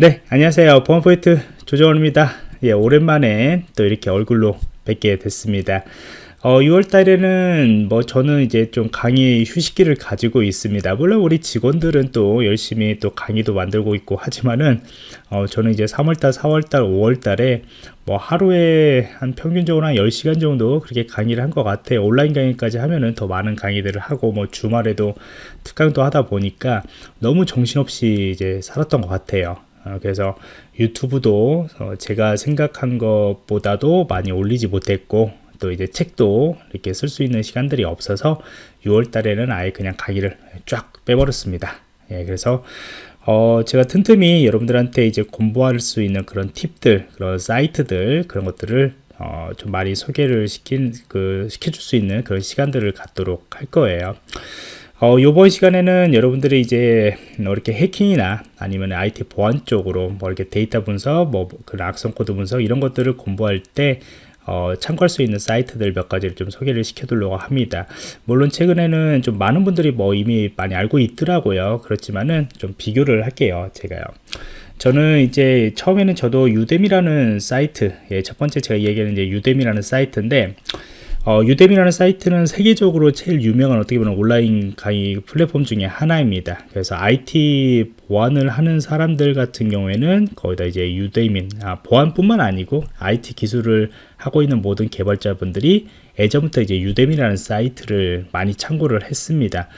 네 안녕하세요 보안포인트 조정원입니다 예 오랜만에 또 이렇게 얼굴로 뵙게 됐습니다 어, 6월 달에는 뭐 저는 이제 좀 강의 휴식기를 가지고 있습니다. 물론 우리 직원들은 또 열심히 또 강의도 만들고 있고 하지만은 어, 저는 이제 3월 달, 4월 달, 5월 달에 뭐 하루에 한 평균적으로 한 10시간 정도 그렇게 강의를 한 것 같아요. 온라인 강의까지 하면은 더 많은 강의들을 하고 뭐 주말에도 특강도 하다 보니까 너무 정신없이 이제 살았던 것 같아요. 어, 그래서 유튜브도 어, 제가 생각한 것보다도 많이 올리지 못했고 또 이제 책도 이렇게 쓸 수 있는 시간들이 없어서 6월 달에는 아예 그냥 강의를 쫙 빼버렸습니다. 예, 그래서 어, 제가 틈틈이 여러분들한테 이제 공부할 수 있는 그런 팁들, 그런 사이트들, 그런 것들을 어, 좀 많이 소개를 시킨, 그, 시켜줄 수 있는 그런 시간들을 갖도록 할 거예요. 어, 요번 시간에는 여러분들이 이제 뭐 이렇게 해킹이나 아니면 IT 보안 쪽으로 뭐 이렇게 데이터 분석, 뭐 그 악성 코드 분석 이런 것들을 공부할 때 어, 참고할 수 있는 사이트들 몇 가지를 좀 소개를 시켜드리려고 합니다. 물론 최근에는 좀 많은 분들이 뭐 이미 많이 알고 있더라고요. 그렇지만은 좀 비교를 할게요. 제가요. 저는 이제 처음에는 저도 Udemy라는 사이트, 예, 첫 번째 제가 얘기하는 이제 Udemy라는 사이트인데 어, Udemy라는 사이트는 세계적으로 제일 유명한 어떻게 보면 온라인 강의 플랫폼 중에 하나입니다. 그래서 IT 보안을 하는 사람들 같은 경우에는 거기다 이제 Udemy는, 아, 보안뿐만 아니고 IT 기술을 하고 있는 모든 개발자분들이 예전부터 이제 Udemy라는 사이트를 많이 참고를 했습니다.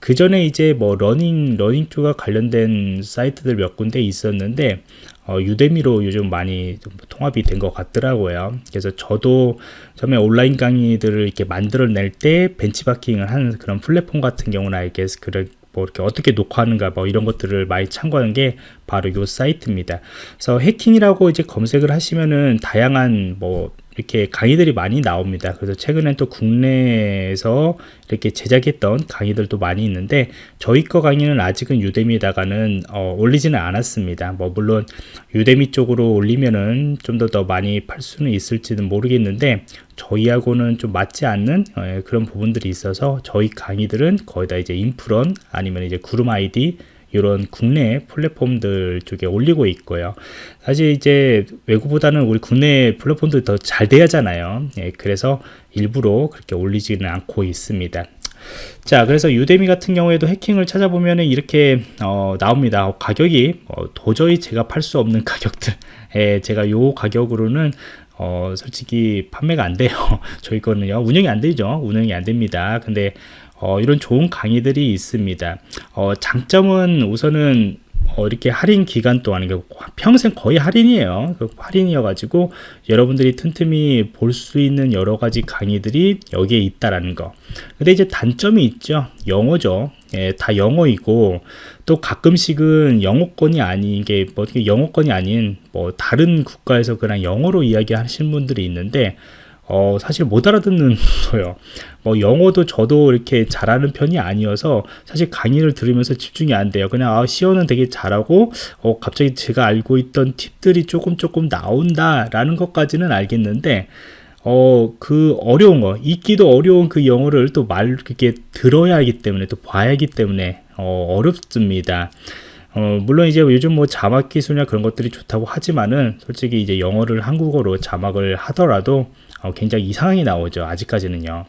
그 전에 이제 뭐 러닝 러닝 쪽과 관련된 사이트들 몇 군데 있었는데 어, Udemy로 요즘 많이 통합이 된 것 같더라고요. 그래서 저도 처음에 온라인 강의들을 이렇게 만들어낼 때 벤치마킹을 하는 그런 플랫폼 같은 경우는 알게 그런 뭐 이렇게 어떻게 녹화하는가 뭐 이런 것들을 많이 참고하는 게 바로 이 사이트입니다. 그래서 해킹이라고 이제 검색을 하시면은 다양한 뭐 이렇게 강의들이 많이 나옵니다. 그래서 최근엔 또 국내에서 이렇게 제작했던 강의들도 많이 있는데 저희 거 강의는 아직은 유데미에다가는 어, 올리지는 않았습니다. 뭐 물론 유데미 쪽으로 올리면은 좀더더 많이 팔 수는 있을지는 모르겠는데 저희하고는 좀 맞지 않는 어, 그런 부분들이 있어서 저희 강의들은 거의 다 이제 인프런 아니면 이제 구름 아이디 이런 국내 플랫폼들 쪽에 올리고 있고요. 사실 이제 외국보다는 우리 국내 플랫폼들 더잘 돼야잖아요. 예, 그래서 일부러 그렇게 올리지는 않고 있습니다. 자 그래서 유데미 같은 경우에도 해킹을 찾아보면 이렇게 어, 나옵니다 어, 가격이 어, 도저히 제가 팔 수 없는 가격들 예, 제가 요 가격으로는 어, 솔직히 판매가 안 돼요 저희 거는요 운영이 안 되죠 운영이 안 됩니다 근데 어, 이런 좋은 강의들이 있습니다. 어, 장점은 우선은 어, 이렇게 할인 기간 동안 평생 거의 할인이에요. 그 할인이어 가지고 여러분들이 틈틈이 볼 수 있는 여러 가지 강의들이 여기에 있다라는 거. 근데 이제 단점이 있죠. 영어죠. 예, 다 영어이고 또 가끔씩은 영어권이 아닌 게 뭐 영어권이 아닌 뭐 다른 국가에서 그냥 영어로 이야기하시는 분들이 있는데 어, 사실 못 알아듣는 거예요. 뭐 영어도 저도 이렇게 잘하는 편이 아니어서 사실 강의를 들으면서 집중이 안 돼요. 그냥 아, 시어는 되게 잘하고 어, 갑자기 제가 알고 있던 팁들이 조금 조금 나온다라는 것까지는 알겠는데 어, 그 어려운 거, 읽기도 어려운 그 영어를 또 말, 이렇게 들어야 하기 때문에, 또 봐야 하기 때문에, 어, 어렵습니다. 어, 물론 이제 요즘 뭐 자막 기술이나 그런 것들이 좋다고 하지만은, 솔직히 이제 영어를 한국어로 자막을 하더라도, 어, 굉장히 이상하게 나오죠. 아직까지는요.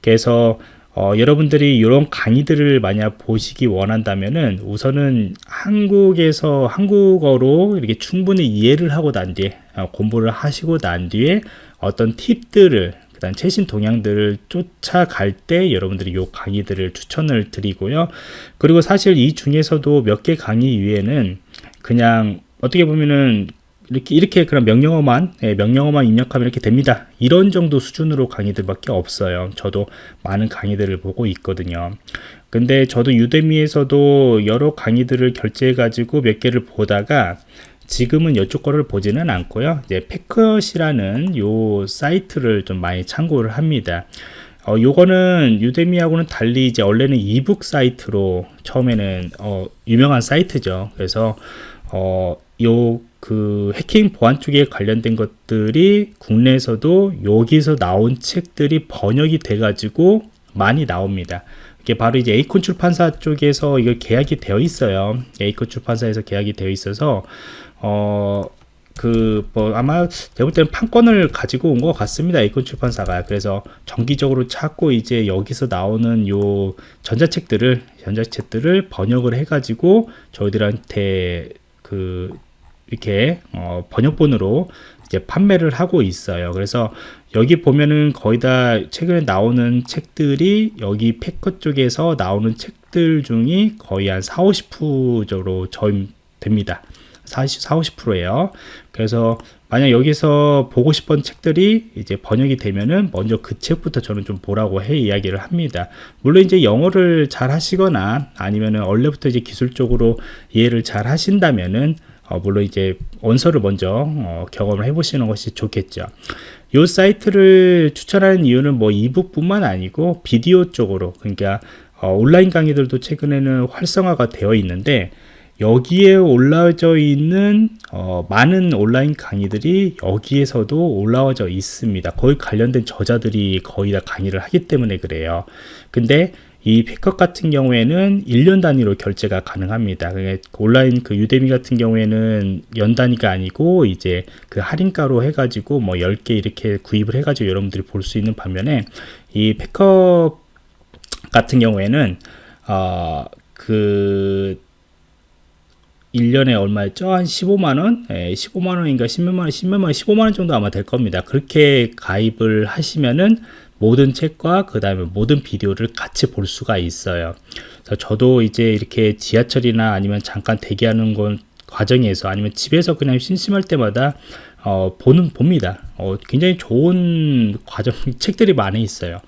그래서 어, 여러분들이 이런 강의들을 만약 보시기 원한다면은 우선은 한국에서 한국어로 이렇게 충분히 이해를 하고 난 뒤에 어, 공부를 하시고 난 뒤에 어떤 팁들을 그다음 최신 동향들을 쫓아갈 때 여러분들이 이 강의들을 추천을 드리고요. 그리고 사실 이 중에서도 몇 개 강의 위에는 그냥 어떻게 보면은 이렇게 이렇게 그런 명령어만 예, 명령어만 입력하면 이렇게 됩니다. 이런 정도 수준으로 강의들밖에 없어요. 저도 많은 강의들을 보고 있거든요. 근데 저도 유대미에서도 여러 강의들을 결제해 가지고 몇 개를 보다가 지금은 이쪽 거를 보지는 않고요. 이제 패컷이라는 요 사이트를 좀 많이 참고를 합니다. 어, 요거는 유대미하고는 달리 이제 원래는 이북 사이트로 처음에는 어, 유명한 사이트죠. 그래서 어, 요 그 해킹 보안 쪽에 관련된 것들이 국내에서도 여기서 나온 책들이 번역이 돼 가지고 많이 나옵니다. 이게 바로 이제 에이콘 출판사 쪽에서 이걸 계약이 되어 있어요. 에이콘 출판사에서 계약이 되어 있어서 어. 그, 뭐, 아마, 제가 볼 때는 판권을 가지고 온 것 같습니다. 에이콘 출판사가. 그래서 정기적으로 찾고 이제 여기서 나오는 요 전자책들을, 전자책들을 번역을 해가지고 저희들한테 그, 이렇게, 어, 번역본으로 이제 판매를 하고 있어요. 그래서 여기 보면은 거의 다 최근에 나오는 책들이 여기 패커 쪽에서 나오는 책들 중이 거의 한 4, 50% 정도 저임됩니다. 40, 4, 50%예요. 그래서 만약 여기서 보고 싶은 책들이 이제 번역이 되면은 먼저 그 책부터 저는 좀 보라고 해 이야기를 합니다. 물론 이제 영어를 잘 하시거나 아니면은 원래부터 이제 기술적으로 이해를 잘 하신다면은 어, 물론 이제 원서를 먼저 어, 경험을 해보시는 것이 좋겠죠. 이 사이트를 추천하는 이유는 뭐 이북뿐만 아니고 비디오 쪽으로 그러니까 어, 온라인 강의들도 최근에는 활성화가 되어 있는데 여기에 올라져 있는 어, 많은 온라인 강의들이 여기에서도 올라와져 있습니다. 거의 관련된 저자들이 거의 다 강의를 하기 때문에 그래요. 근데 이 Packt 같은 경우에는 1년 단위로 결제가 가능합니다. 온라인 그 Udemy 같은 경우에는 연 단위가 아니고 이제 그 할인가로 해가지고 뭐 10개 이렇게 구입을 해가지고 여러분들이 볼 수 있는 반면에 이 Packt 같은 경우에는 어 그 1년에 얼마였죠? 한 15만원? 예, 15만원인가 10몇만원, 10몇만원, 15만원 정도 아마 될 겁니다. 그렇게 가입을 하시면은 모든 책과 그 다음에 모든 비디오를 같이 볼 수가 있어요. 그래서 저도 이제 이렇게 지하철이나 아니면 잠깐 대기하는 건 과정에서 아니면 집에서 그냥 심심할 때마다 어, 보는 봅니다. 어, 굉장히 좋은 과정 책들이 많이 있어요.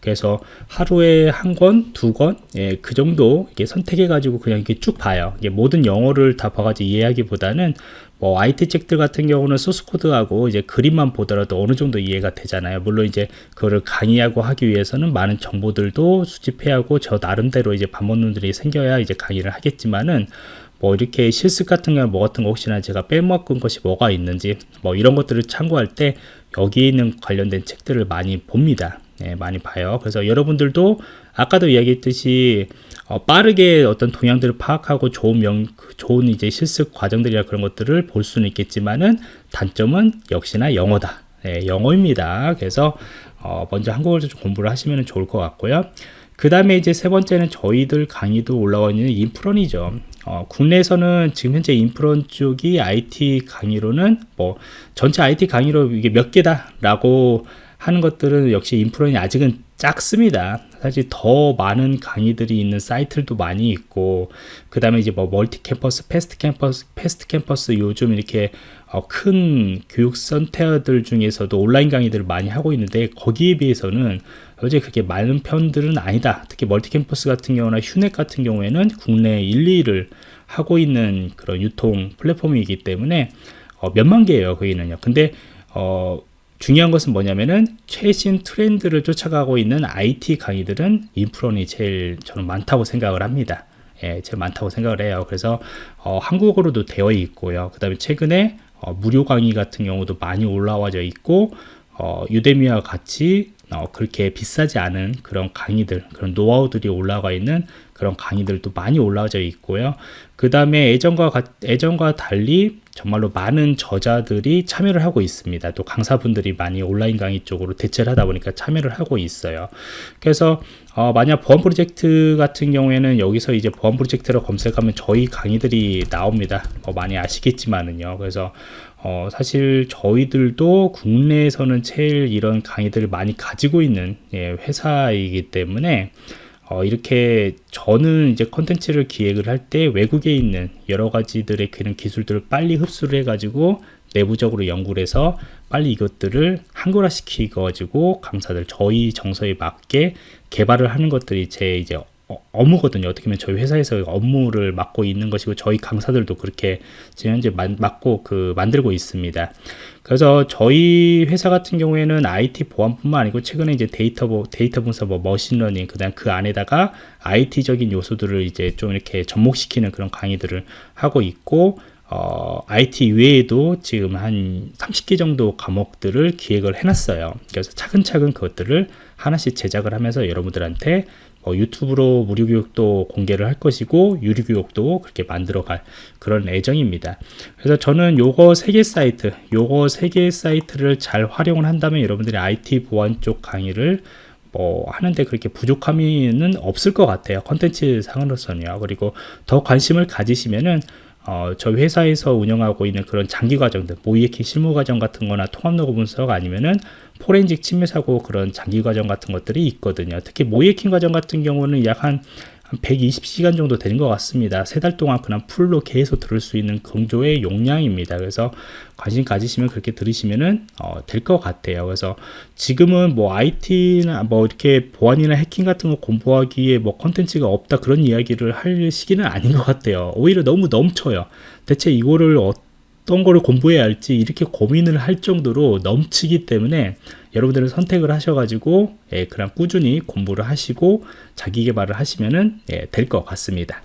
그래서 하루에 한 권, 두 권, 예, 그 정도 이게 선택해 가지고 그냥 이렇게 쭉 봐요. 이게 모든 영어를 다 봐가지고 이해하기보다는 뭐 IT 책들 같은 경우는 소스 코드하고 이제 그림만 보더라도 어느 정도 이해가 되잖아요. 물론 이제 그거를 강의하고 하기 위해서는 많은 정보들도 수집해야 하고 저 나름대로 이제 반문들이 생겨야 이제 강의를 하겠지만은 뭐 이렇게 실습 같은 경우 뭐 같은 거 혹시나 제가 빼먹은 것이 뭐가 있는지 뭐 이런 것들을 참고할 때 여기 있는 관련된 책들을 많이 봅니다. 네, 많이 봐요. 그래서 여러분들도 아까도 이야기했듯이 어, 빠르게 어떤 동향들을 파악하고 좋은 명, 그 좋은 이제 실습 과정들이나 그런 것들을 볼 수는 있겠지만은 단점은 역시나 영어다. 네, 영어입니다. 그래서 어, 먼저 한국어를 좀 공부를 하시면 좋을 것 같고요. 그 다음에 이제 세 번째는 저희들 강의도 올라와 있는 인프런이죠. 어, 국내에서는 지금 현재 인프런 쪽이 IT 강의로는 뭐 전체 IT 강의로 이게 몇 개다 라고 하는 것들은 역시 인프론이 아직은 작습니다. 사실 더 많은 강의들이 있는 사이트들도 많이 있고 그 다음에 이제 뭐 멀티 캠퍼스, 패스트 캠퍼스, 패스트 캠퍼스 요즘 이렇게 어, 큰 교육 선택들 중에서도 온라인 강의들을 많이 하고 있는데 거기에 비해서는 어제 그게 많은 편들은 아니다. 특히 멀티 캠퍼스 같은 경우나 휴넷 같은 경우에는 국내 1, 2를 하고 있는 그런 유통 플랫폼이기 때문에 어, 몇만 개예요. 거기는요. 근데 어, 중요한 것은 뭐냐면은 최신 트렌드를 쫓아가고 있는 IT 강의들은 인프런이 제일 저는 많다고 생각을 합니다. 예, 제일 많다고 생각을 해요. 그래서 어, 한국어로도 되어 있고요. 그 다음에 최근에 어, 무료 강의 같은 경우도 많이 올라와져 있고 어, 유데미와 같이 어, 그렇게 비싸지 않은 그런 강의들, 그런 노하우들이 올라가 있는 그런 강의들도 많이 올라와져 있고요. 그 다음에 예전과, 예전과 달리 정말로 많은 저자들이 참여를 하고 있습니다. 또 강사분들이 많이 온라인 강의 쪽으로 대체를 하다 보니까 참여를 하고 있어요. 그래서 어, 만약 보안 프로젝트 같은 경우에는 여기서 이제 보안 프로젝트로 검색하면 저희 강의들이 나옵니다. 뭐 많이 아시겠지만은요. 그래서 어, 사실 저희들도 국내에서는 제일 이런 강의들을 많이 가지고 있는 예, 회사이기 때문에 어, 이렇게 저는 이제 컨텐츠를 기획을 할 때 외국에 있는 여러 가지들의 그런 기술들을 빨리 흡수를 해가지고 내부적으로 연구를 해서 빨리 이것들을 한글화 시키가지고 강사들 저희 정서에 맞게 개발을 하는 것들이 제 이제 어, 업무거든요. 어떻게 보면 저희 회사에서 업무를 맡고 있는 것이고 저희 강사들도 그렇게 지금 현재 맡고 그 만들고 있습니다. 그래서 저희 회사 같은 경우에는 IT 보안뿐만 아니고 최근에 이제 데이터 데이터 분석 뭐 머신러닝 그다음 그 안에다가 IT적인 요소들을 이제 좀 이렇게 접목시키는 그런 강의들을 하고 있고 어, IT 외에도 지금 한 30개 정도 과목들을 기획을 해놨어요. 그래서 차근차근 그것들을 하나씩 제작을 하면서 여러분들한테 어, 유튜브로 무료 교육도 공개를 할 것이고 유료 교육도 그렇게 만들어 갈 그런 예정입니다. 그래서 저는 요거 세 개 사이트, 요거 세 개 사이트를 잘 활용을 한다면 여러분들이 IT 보안 쪽 강의를 뭐 하는데 그렇게 부족함은 없을 것 같아요. 컨텐츠 상으로서는요. 그리고 더 관심을 가지시면은 어, 저희 회사에서 운영하고 있는 그런 장기 과정들, 모의해킹 실무 과정 같은 거나 통합 로그 분석 아니면은 포렌식 침해 사고 그런 장기 과정 같은 것들이 있거든요. 특히 모의해킹 과정 같은 경우는 약 한 한 120시간 정도 되는 것 같습니다. 세 달 동안 그냥 풀로 계속 들을 수 있는 강좌의 용량입니다. 그래서 관심 가지시면 그렇게 들으시면은 어, 될 것 같아요. 그래서 지금은 뭐 IT나 뭐 이렇게 보안이나 해킹 같은 거 공부하기에 뭐 컨텐츠가 없다 그런 이야기를 할 시기는 아닌 것 같아요. 오히려 너무 넘쳐요. 대체 이거를 어떤 거를 공부해야 할지 이렇게 고민을 할 정도로 넘치기 때문에 여러분들은 선택을 하셔가지고 예, 그냥 꾸준히 공부를 하시고 자기 개발을 하시면 은 예, 될것 같습니다.